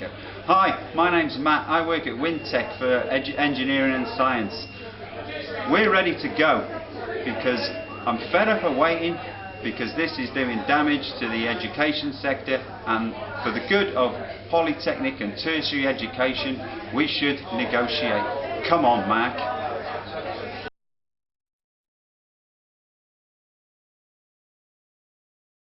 go. Hi, my name's Matt. I work at Wintec for Engineering and Science. We're ready to go because I'm fed up of waiting because this is doing damage to the education sector and for the good of polytechnic and tertiary education we should negotiate. Come on Mark.